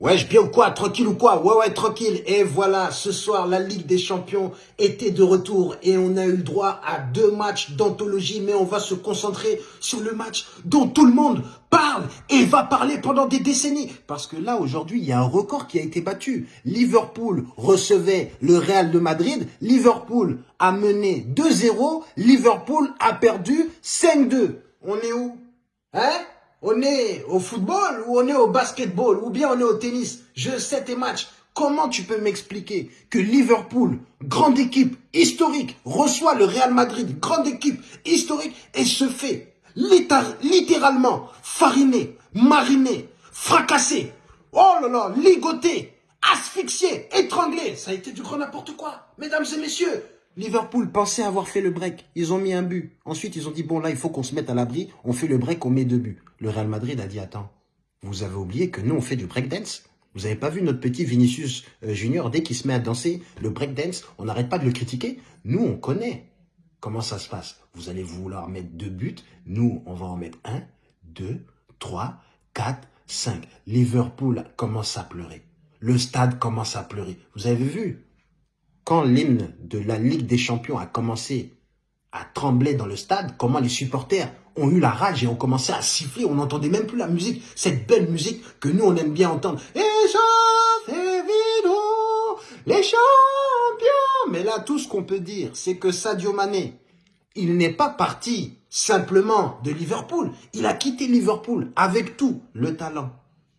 Ouais, je bien ou quoi Tranquille ou quoi? Ouais, ouais, tranquille. Et voilà, ce soir, la Ligue des Champions était de retour et on a eu le droit à deux matchs d'anthologie, mais on va se concentrer sur le match dont tout le monde parle et va parler pendant des décennies. Parce que là, aujourd'hui, il y a un record qui a été battu. Liverpool recevait le Real de Madrid. Liverpool a mené 2-0. Liverpool a perdu 5-2. On est où? Hein? On est au football ou on est au basketball ou bien on est au tennis. Je sais tes matchs. Comment tu peux m'expliquer que Liverpool, grande équipe historique, reçoit le Real Madrid, grande équipe historique, et se fait littéralement fariner, mariner, fracasser, oh là là, ligoter, asphyxier, étrangler. Ça a été du grand n'importe quoi. Mesdames et messieurs, Liverpool pensait avoir fait le break. Ils ont mis un but. Ensuite, ils ont dit, bon, là, il faut qu'on se mette à l'abri. On fait le break, on met deux buts. Le Real Madrid a dit, attends, vous avez oublié que nous, on fait du break dance Vous n'avez pas vu notre petit Vinicius euh, Junior, dès qu'il se met à danser le break dance, on n'arrête pas de le critiquer? Nous, on connaît comment ça se passe? Vous allez vouloir mettre deux buts. Nous, on va en mettre un, deux, trois, quatre, cinq. Liverpool commence à pleurer. Le stade commence à pleurer. Vous avez vu? Quand l'hymne de la Ligue des Champions a commencé à trembler dans le stade, comment les supporters ont eu la rage et ont commencé à siffler, on n'entendait même plus la musique, cette belle musique que nous on aime bien entendre. Et les champions Mais là, tout ce qu'on peut dire, c'est que Sadio Mané, il n'est pas parti simplement de Liverpool. Il a quitté Liverpool avec tout, le talent,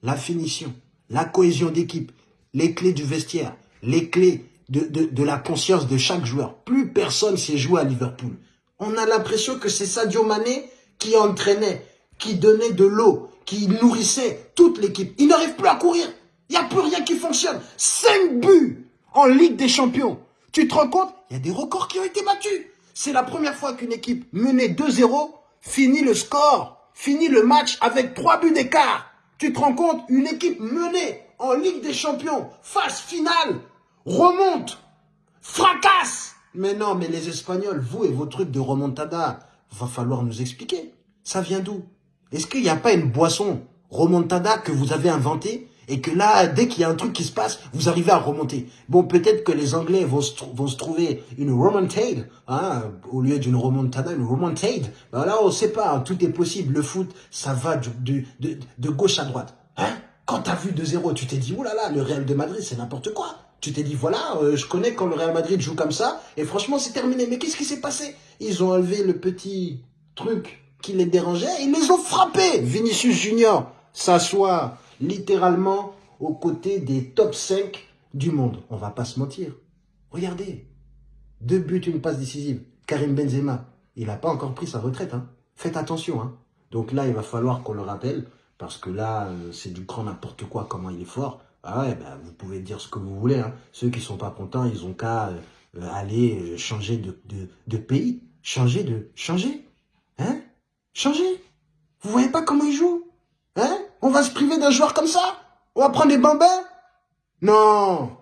la finition, la cohésion d'équipe, les clés du vestiaire, les clés de, la conscience de chaque joueur. Plus personne s'est joué à Liverpool. On a l'impression que c'est Sadio Mané qui entraînait, qui donnait de l'eau, qui nourrissait toute l'équipe. Il n'arrive plus à courir. Il n'y a plus rien qui fonctionne. 5 buts en Ligue des Champions. Tu te rends compte? Il y a des records qui ont été battus. C'est la première fois qu'une équipe menée 2-0 finit le score, finit le match avec 3 buts d'écart. Tu te rends compte? Une équipe menée en Ligue des Champions, phase finale, remonte, fracasse. Mais non, mais les Espagnols, vous et vos trucs de remontada, va falloir nous expliquer. Ça vient d'où? Est-ce qu'il n'y a pas une boisson remontada que vous avez inventée et que là, dès qu'il y a un truc qui se passe, vous arrivez à remonter? Bon, peut-être que les Anglais vont se, trouver une remontade, hein, au lieu d'une remontada, une remontade. Ben là, on ne sait pas, hein, tout est possible. Le foot, ça va de, gauche à droite. Hein? Quand tu as vu 2-0, tu t'es dit, oulala, là, le Real de Madrid, c'est n'importe quoi. Tu t'es dit, voilà, euh, je connais quand le Real Madrid joue comme ça, et franchement, c'est terminé. Mais qu'est-ce qui s'est passé? Ils ont enlevé le petit truc qui les dérangeait, ils les ont frappés. Vinicius Junior s'assoit littéralement aux côtés des top 5 du monde. On va pas se mentir. Regardez, deux buts, une passe décisive. Karim Benzema, il n'a pas encore pris sa retraite. Hein. Faites attention. Hein. Donc là, il va falloir qu'on le rappelle, parce que là, euh, c'est du grand n'importe quoi, comment il est fort. Ah ouais, bah, vous pouvez dire ce que vous voulez. Hein. Ceux qui sont pas contents, ils ont qu'à euh, aller euh, changer de, de, pays. Changer de... Changer Hein Changer Vous voyez pas comment ils jouent Hein On va se priver d'un joueur comme ça? On va prendre des bambins? Non